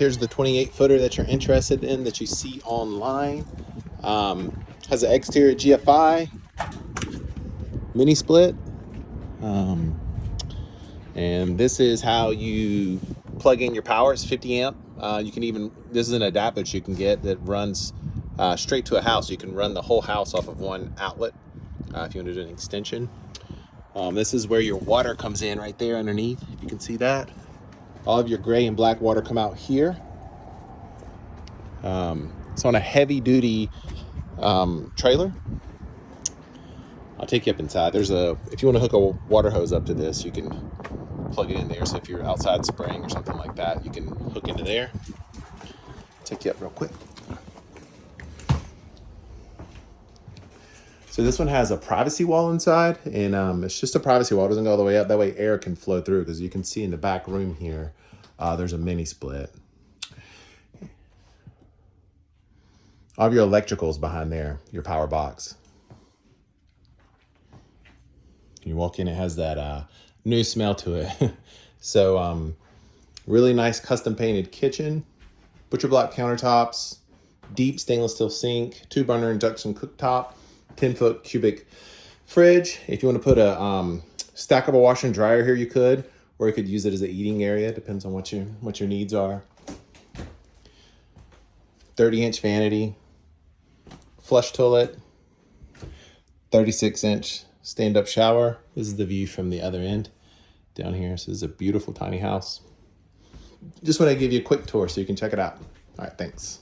Here's the 28 footer that you're interested in that you see online. Um, has an exterior GFI, mini split. Um, and this is how you plug in your power. It's 50 amp. Uh, you can even, this is an adapter you can get that runs uh, straight to a house. You can run the whole house off of one outlet uh, if you want to do an extension. Um, this is where your water comes in right there underneath. You can see that. All of your gray and black water come out here. Um, it's on a heavy duty um, trailer. I'll take you up inside. There's a, if you want to hook a water hose up to this, you can plug it in there. So if you're outside spraying or something like that, you can hook into there. Take you up real quick. So this one has a privacy wall inside and um, it's just a privacy wall. It doesn't go all the way up. That way air can flow through because you can see in the back room here, uh, there's a mini split. All of your electricals behind there, your power box. You walk in, it has that uh, new smell to it. so um, really nice custom painted kitchen, butcher block countertops, deep stainless steel sink, two burner induction cooktop, 10 foot cubic fridge. If you want to put a um, stackable washer and dryer here, you could, or you could use it as an eating area. Depends on what your what your needs are. 30 inch vanity, flush toilet, 36 inch stand up shower. This is the view from the other end down here. This is a beautiful tiny house. Just want to give you a quick tour so you can check it out. All right, thanks.